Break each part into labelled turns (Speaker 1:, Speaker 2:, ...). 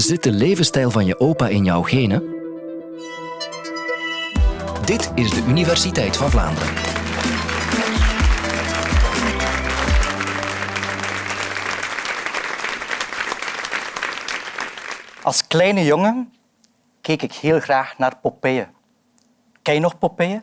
Speaker 1: Zit de levensstijl van je opa in jouw genen? Dit is de Universiteit van Vlaanderen.
Speaker 2: Als kleine jongen keek ik heel graag naar Popeye. Ken je nog Popeye?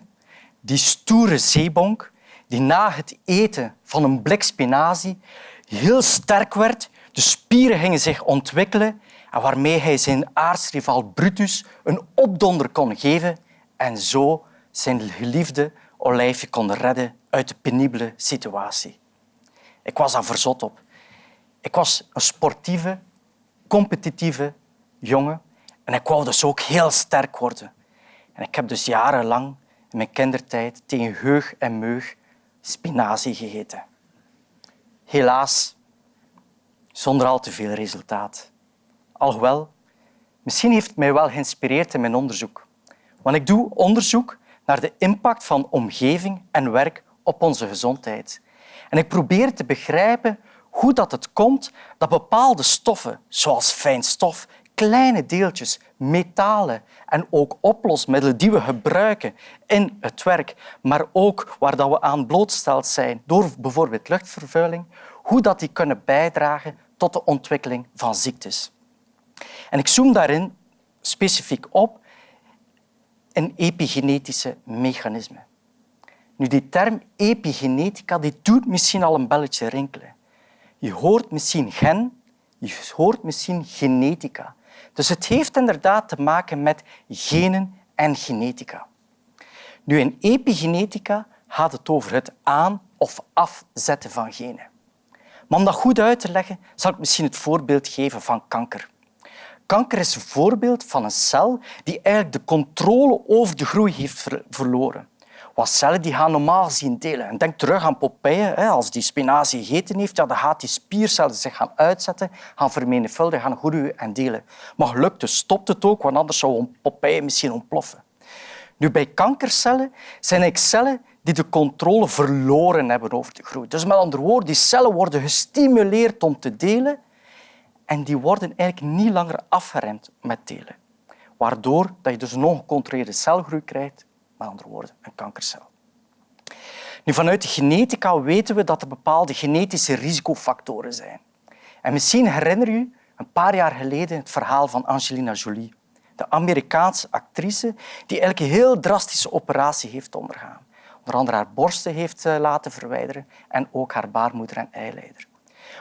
Speaker 2: Die stoere zeebonk die na het eten van een blik spinazie heel sterk werd, de spieren gingen zich ontwikkelen en waarmee hij zijn aardsrivaal Brutus een opdonder kon geven en zo zijn geliefde Olijfje kon redden uit de penibele situatie. Ik was daar verzot op. Ik was een sportieve, competitieve jongen en ik wou dus ook heel sterk worden. En ik heb dus jarenlang in mijn kindertijd tegen heug en meug spinazie gegeten. Helaas, zonder al te veel resultaat. Alhoewel, misschien heeft het mij wel geïnspireerd in mijn onderzoek. Want ik doe onderzoek naar de impact van omgeving en werk op onze gezondheid. En ik probeer te begrijpen hoe dat het komt dat bepaalde stoffen, zoals fijnstof, kleine deeltjes, metalen en ook oplosmiddelen die we gebruiken in het werk, maar ook waar we aan blootgesteld zijn door bijvoorbeeld luchtvervuiling, hoe dat die kunnen bijdragen tot de ontwikkeling van ziektes. En ik zoom daarin specifiek op in epigenetische mechanismen. Nu, die term epigenetica die doet misschien al een belletje rinkelen. Je hoort misschien gen, je hoort misschien genetica. Dus het heeft inderdaad te maken met genen en genetica. Nu, in epigenetica gaat het over het aan- of afzetten van genen. Maar om dat goed uit te leggen, zal ik misschien het voorbeeld geven van kanker. Kanker is een voorbeeld van een cel die eigenlijk de controle over de groei heeft verloren. Wat cellen die gaan normaal gezien delen. En denk terug aan Popeye. Als die spinazie gegeten heeft, dan gaat die spiercellen zich gaan uitzetten, gaan vermenigvuldigen, gaan groeien en delen. Maar gelukkig dus stopt het ook, want anders zou Popeye misschien ontploffen. Nu, bij kankercellen zijn cellen die de controle verloren hebben over de groei. Dus met andere woorden, die cellen worden gestimuleerd om te delen en die worden eigenlijk niet langer afgeremd met delen. Waardoor dat je dus een ongecontroleerde celgroei krijgt, met andere woorden, een kankercel. Nu, vanuit de genetica weten we dat er bepaalde genetische risicofactoren zijn. En misschien herinner je een paar jaar geleden het verhaal van Angelina Jolie, de Amerikaanse actrice die een heel drastische operatie heeft ondergaan. Onder andere haar borsten heeft eh, laten verwijderen en ook haar baarmoeder en eileider.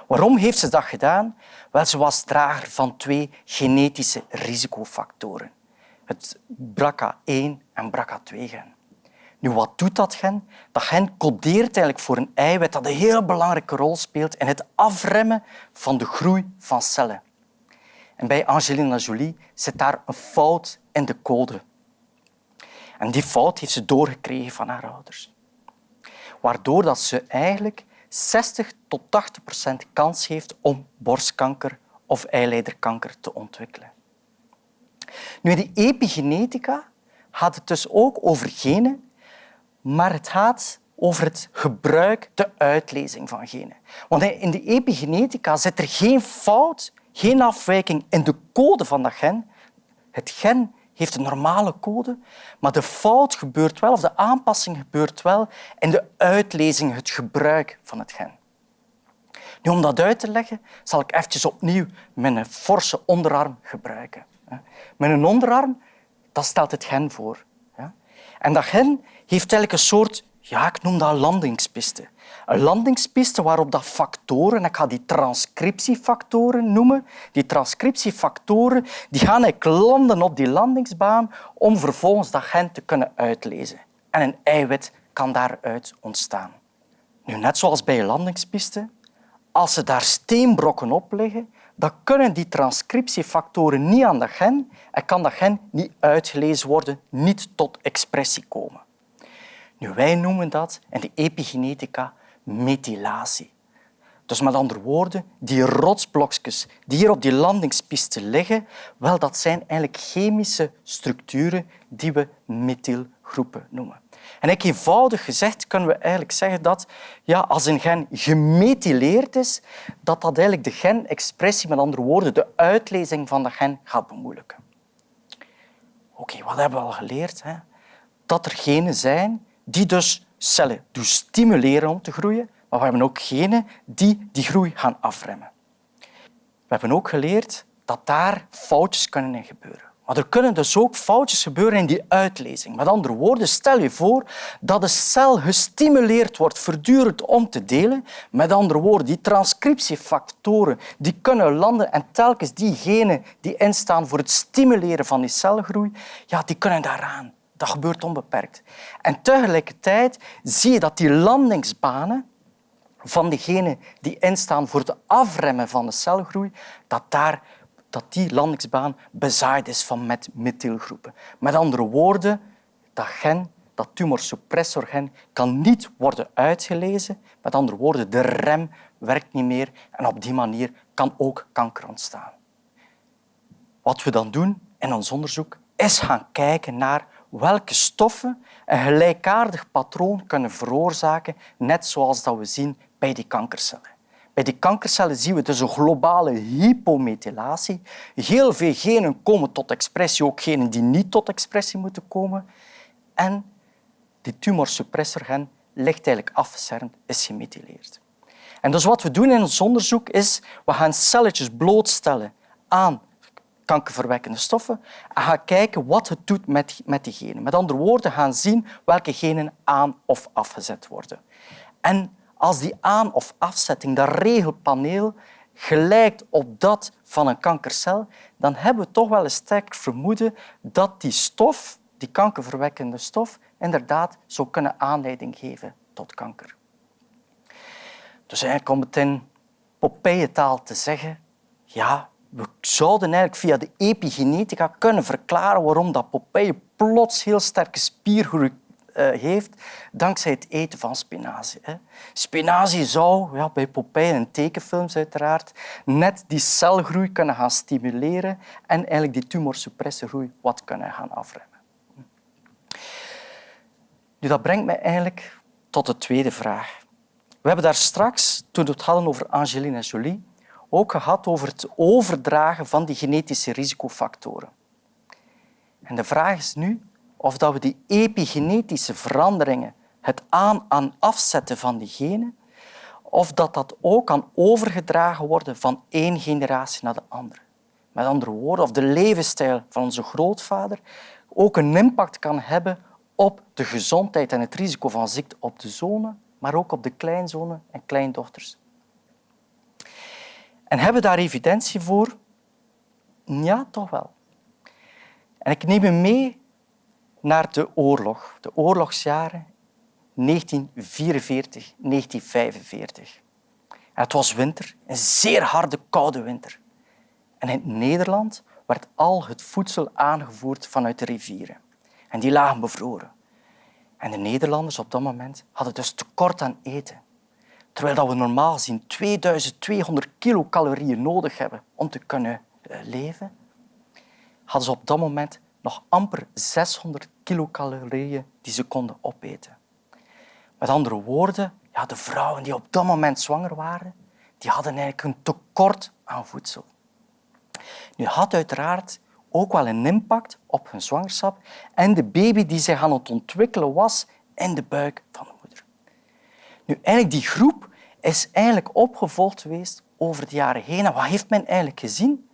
Speaker 2: Waarom heeft ze dat gedaan? Wel, ze was drager van twee genetische risicofactoren. Het BRCA1 en BRCA2-gen. Nu, wat doet dat gen? Dat gen codeert eigenlijk voor een eiwit dat een heel belangrijke rol speelt in het afremmen van de groei van cellen. En bij Angelina Jolie zit daar een fout in de code. En die fout heeft ze doorgekregen van haar ouders. Waardoor dat ze eigenlijk 60 tot 80 procent kans heeft om borstkanker of eileiderkanker te ontwikkelen. Nu, die epigenetica gaat het dus ook over genen, maar het gaat over het gebruik, de uitlezing van genen. Want in de epigenetica zit er geen fout, geen afwijking in de code van dat gen. Het gen heeft een normale code, maar de fout gebeurt wel, of de aanpassing gebeurt wel in de uitlezing, het gebruik van het gen. Nu, om dat uit te leggen, zal ik eventjes opnieuw mijn forse onderarm gebruiken. Mijn onderarm dat stelt het gen voor. En dat gen heeft eigenlijk een soort, ja, ik noem dat landingspiste. Een landingspiste waarop dat factoren, ik ga die transcriptiefactoren noemen, die transcriptiefactoren die gaan landen op die landingsbaan om vervolgens dat gen te kunnen uitlezen. En een eiwit kan daaruit ontstaan. Nu, net zoals bij een landingspiste, als ze daar steenbrokken op liggen, dan kunnen die transcriptiefactoren niet aan dat gen en kan dat gen niet uitgelezen worden, niet tot expressie komen. Nu, wij noemen dat in de epigenetica methylatie. Dus met andere woorden, die rotsblokjes die hier op die landingspiste liggen, wel, dat zijn eigenlijk chemische structuren die we methylgroepen noemen. En eenvoudig gezegd kunnen we eigenlijk zeggen dat ja, als een gen gemethyleerd is, dat dat eigenlijk de genexpressie, met andere woorden, de uitlezing van de gen gaat bemoeilijken. Oké, wat hebben we al geleerd? Hè? Dat er genen zijn die dus cellen doen stimuleren om te groeien, maar we hebben ook genen die die groei gaan afremmen. We hebben ook geleerd dat daar foutjes kunnen in gebeuren. Maar er kunnen dus ook foutjes gebeuren in die uitlezing. Met andere woorden, stel je voor dat de cel gestimuleerd wordt voortdurend om te delen. Met andere woorden, die transcriptiefactoren die kunnen landen en telkens die genen die instaan voor het stimuleren van die celgroei, ja, die kunnen daaraan. Dat gebeurt onbeperkt. En tegelijkertijd zie je dat die landingsbanen van diegenen die instaan voor het afremmen van de celgroei, dat, daar, dat die landingsbaan bezaaid is van met methylgroepen. Met andere woorden, dat gen, dat tumorsuppressorgen, kan niet worden uitgelezen. Met andere woorden, de rem werkt niet meer en op die manier kan ook kanker ontstaan. Wat we dan doen in ons onderzoek is gaan kijken naar welke stoffen een gelijkaardig patroon kunnen veroorzaken, net zoals dat we zien bij die kankercellen. Bij die kankercellen zien we dus een globale hypomethylatie. Heel veel genen komen tot expressie, ook genen die niet tot expressie moeten komen. En die tumorsuppressorgen ligt eigenlijk afgecernd, is gemethyleerd. En dus wat we doen in ons onderzoek is, we gaan celletjes blootstellen aan kankerverwekkende stoffen en gaan kijken wat het doet met, met die genen. Met andere woorden, gaan zien welke genen aan- of afgezet worden. En als die aan- of afzetting, dat regelpaneel, gelijkt op dat van een kankercel, dan hebben we toch wel een sterk vermoeden dat die stof, die kankerverwekkende stof, inderdaad zou kunnen aanleiding geven tot kanker. Dus eigenlijk om het in Popeye-taal te zeggen, ja, we zouden eigenlijk via de epigenetica kunnen verklaren waarom dat Popeye plots heel sterke spiergroei eh, heeft dankzij het eten van spinazie. Spinazie zou ja, bij Popeye en tekenfilms uiteraard net die celgroei kunnen gaan stimuleren en eigenlijk die tumorsupressorgroei wat kunnen gaan afremmen. Nu, dat brengt mij eigenlijk tot de tweede vraag. We hebben daar straks, toen we het hadden over Angelina Jolie, ook gehad over het overdragen van die genetische risicofactoren. En de vraag is nu of dat we die epigenetische veranderingen, het aan- en afzetten van die genen, of dat dat ook kan overgedragen worden van één generatie naar de andere. Met andere woorden, of de levensstijl van onze grootvader ook een impact kan hebben op de gezondheid en het risico van ziekte op de zonen, maar ook op de kleinzonen en kleindochters. En hebben we daar evidentie voor? Ja, toch wel. En ik neem u mee naar de oorlog, de oorlogsjaren 1944, 1945. En het was winter, een zeer harde, koude winter. En in Nederland werd al het voedsel aangevoerd vanuit de rivieren. En die lagen bevroren. En de Nederlanders op dat moment hadden dus tekort aan eten. Terwijl we normaal gezien 2200 kilocalorieën nodig hebben om te kunnen eh, leven, hadden ze op dat moment nog amper 600 kilocalorieën die ze konden opeten. Met andere woorden, ja, de vrouwen die op dat moment zwanger waren, die hadden eigenlijk een tekort aan voedsel. Nu had uiteraard ook wel een impact op hun zwangerschap en de baby die zich aan het ontwikkelen was in de buik van de. Nu, eigenlijk die groep is eigenlijk opgevolgd geweest over de jaren heen. En wat heeft men eigenlijk gezien?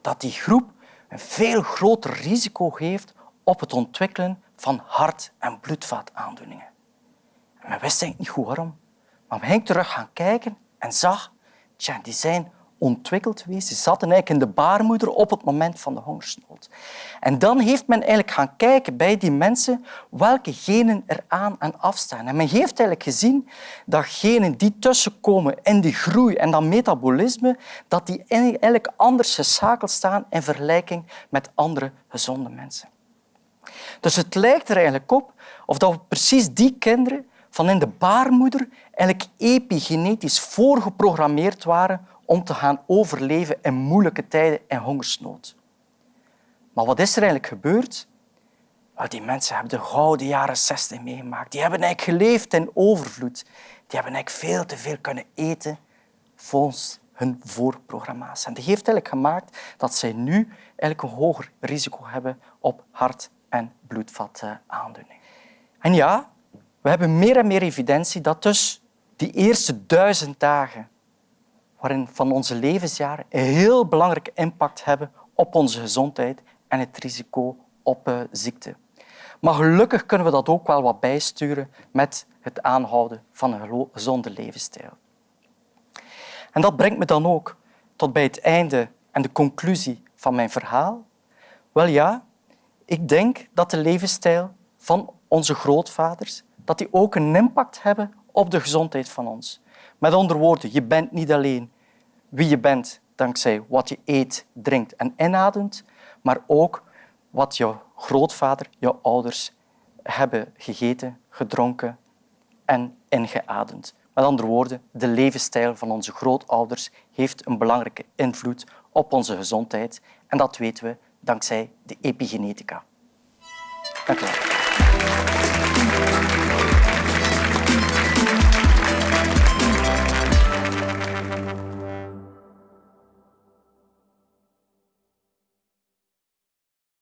Speaker 2: Dat die groep een veel groter risico heeft op het ontwikkelen van hart- en bloedvaataandoeningen. En men wist niet goed waarom. Maar men ging terug gaan kijken en zag, tja, die zijn ontwikkeld geweest. Ze zaten eigenlijk in de baarmoeder op het moment van de hongersnood. En dan heeft men eigenlijk gaan kijken bij die mensen welke genen er aan en afstaan. En men heeft eigenlijk gezien dat genen die tussenkomen in die groei en dat metabolisme, dat die eigenlijk anders geschakeld staan in vergelijking met andere gezonde mensen. Dus het lijkt er eigenlijk op of dat we precies die kinderen van in de baarmoeder eigenlijk epigenetisch voorgeprogrammeerd waren om te gaan overleven in moeilijke tijden en hongersnood. Maar wat is er eigenlijk gebeurd? Die mensen hebben de gouden jaren 60 meegemaakt. Die hebben eigenlijk geleefd in overvloed. Die hebben eigenlijk veel te veel kunnen eten volgens hun voorprogramma's. En dat heeft eigenlijk gemaakt dat zij nu eigenlijk een hoger risico hebben op hart- en bloedvataandoening. En ja, we hebben meer en meer evidentie dat dus die eerste duizend dagen waarin van onze levensjaren een heel belangrijke impact hebben op onze gezondheid en het risico op uh, ziekte. Maar gelukkig kunnen we dat ook wel wat bijsturen met het aanhouden van een gezonde levensstijl. En dat brengt me dan ook tot bij het einde en de conclusie van mijn verhaal. Wel ja, ik denk dat de levensstijl van onze grootvaders dat die ook een impact hebben op de gezondheid van ons. Met andere woorden, je bent niet alleen wie je bent dankzij wat je eet, drinkt en inademt, maar ook wat je grootvader, je ouders hebben gegeten, gedronken en ingeademd. Met andere woorden, de levensstijl van onze grootouders heeft een belangrijke invloed op onze gezondheid. En dat weten we dankzij de epigenetica. Dank u wel.